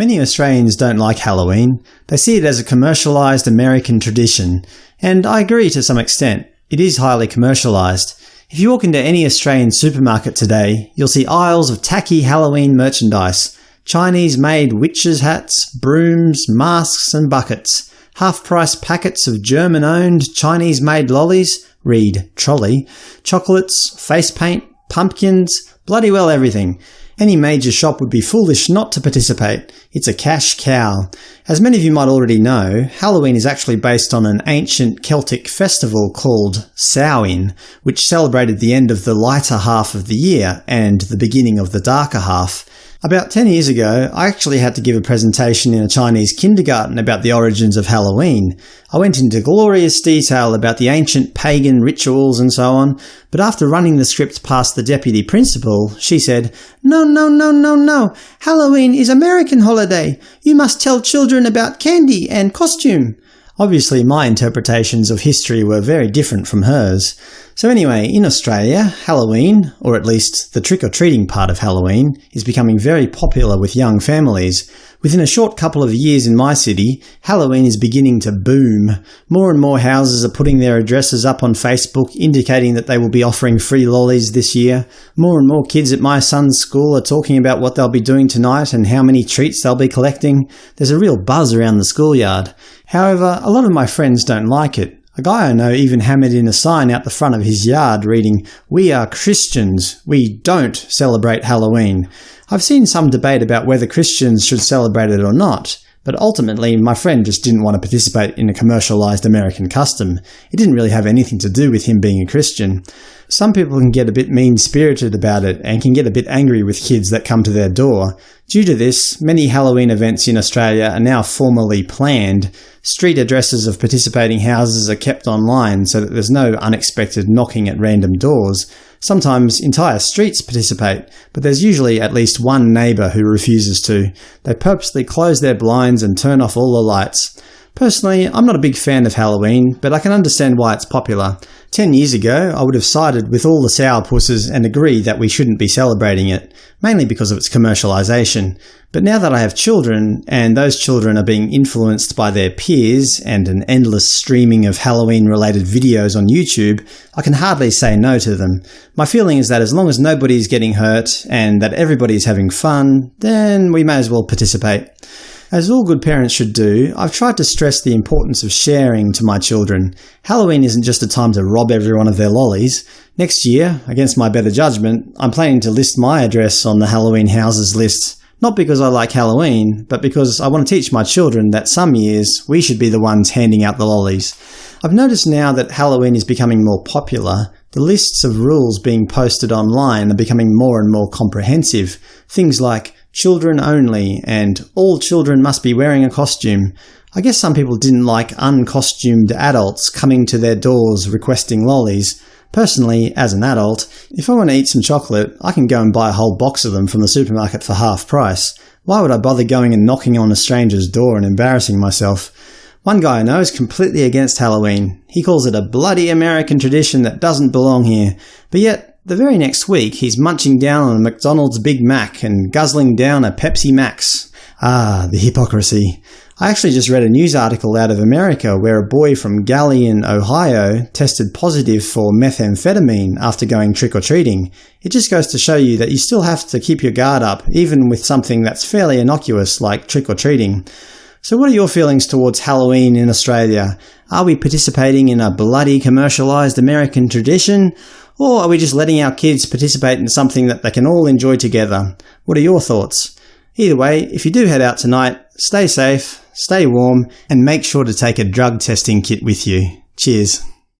Many Australians don't like Halloween. They see it as a commercialised American tradition, and I agree to some extent. It is highly commercialised. If you walk into any Australian supermarket today, you'll see aisles of tacky Halloween merchandise – Chinese-made witches' hats, brooms, masks and buckets, half-price packets of German-owned, Chinese-made lollies – read trolley, chocolates, face paint, pumpkins, bloody well everything. Any major shop would be foolish not to participate. It's a cash cow. As many of you might already know, Halloween is actually based on an ancient Celtic festival called Samhain, which celebrated the end of the lighter half of the year and the beginning of the darker half. About 10 years ago, I actually had to give a presentation in a Chinese kindergarten about the origins of Halloween. I went into glorious detail about the ancient pagan rituals and so on, but after running the script past the deputy principal, she said, No, no, no, no, no! Halloween is American holiday! You must tell children about candy and costume! Obviously my interpretations of history were very different from hers. So anyway, in Australia, Halloween, or at least the trick-or-treating part of Halloween, is becoming very popular with young families. Within a short couple of years in my city, Halloween is beginning to boom. More and more houses are putting their addresses up on Facebook indicating that they will be offering free lollies this year. More and more kids at my son's school are talking about what they'll be doing tonight and how many treats they'll be collecting. There's a real buzz around the schoolyard. However, a lot of my friends don't like it. A guy I know even hammered in a sign out the front of his yard reading, We are Christians. We don't celebrate Halloween. I've seen some debate about whether Christians should celebrate it or not, but ultimately my friend just didn't want to participate in a commercialized American custom. It didn't really have anything to do with him being a Christian. Some people can get a bit mean-spirited about it and can get a bit angry with kids that come to their door. Due to this, many Halloween events in Australia are now formally planned. Street addresses of participating houses are kept online so that there's no unexpected knocking at random doors. Sometimes entire streets participate, but there's usually at least one neighbour who refuses to. They purposely close their blinds and turn off all the lights. Personally, I'm not a big fan of Halloween, but I can understand why it's popular. Ten years ago, I would have sided with all the sourpusses and agreed that we shouldn't be celebrating it, mainly because of its commercialisation. But now that I have children, and those children are being influenced by their peers and an endless streaming of Halloween-related videos on YouTube, I can hardly say no to them. My feeling is that as long as nobody is getting hurt and that everybody is having fun, then we may as well participate. As all good parents should do, I've tried to stress the importance of sharing to my children. Halloween isn't just a time to rob everyone of their lollies. Next year, against my better judgment, I'm planning to list my address on the Halloween houses list, not because I like Halloween, but because I want to teach my children that some years we should be the ones handing out the lollies. I've noticed now that Halloween is becoming more popular, the lists of rules being posted online are becoming more and more comprehensive. Things like children only, and all children must be wearing a costume. I guess some people didn't like uncostumed adults coming to their doors requesting lollies. Personally, as an adult, if I want to eat some chocolate, I can go and buy a whole box of them from the supermarket for half price. Why would I bother going and knocking on a stranger's door and embarrassing myself? One guy I know is completely against Halloween. He calls it a bloody American tradition that doesn't belong here, but yet the very next week, he's munching down on a McDonald's Big Mac and guzzling down a Pepsi Max. Ah, the hypocrisy. I actually just read a news article out of America where a boy from Galion, Ohio tested positive for methamphetamine after going trick-or-treating. It just goes to show you that you still have to keep your guard up, even with something that's fairly innocuous like trick-or-treating. So what are your feelings towards Halloween in Australia? Are we participating in a bloody commercialised American tradition? Or are we just letting our kids participate in something that they can all enjoy together? What are your thoughts? Either way, if you do head out tonight, stay safe, stay warm, and make sure to take a drug testing kit with you. Cheers.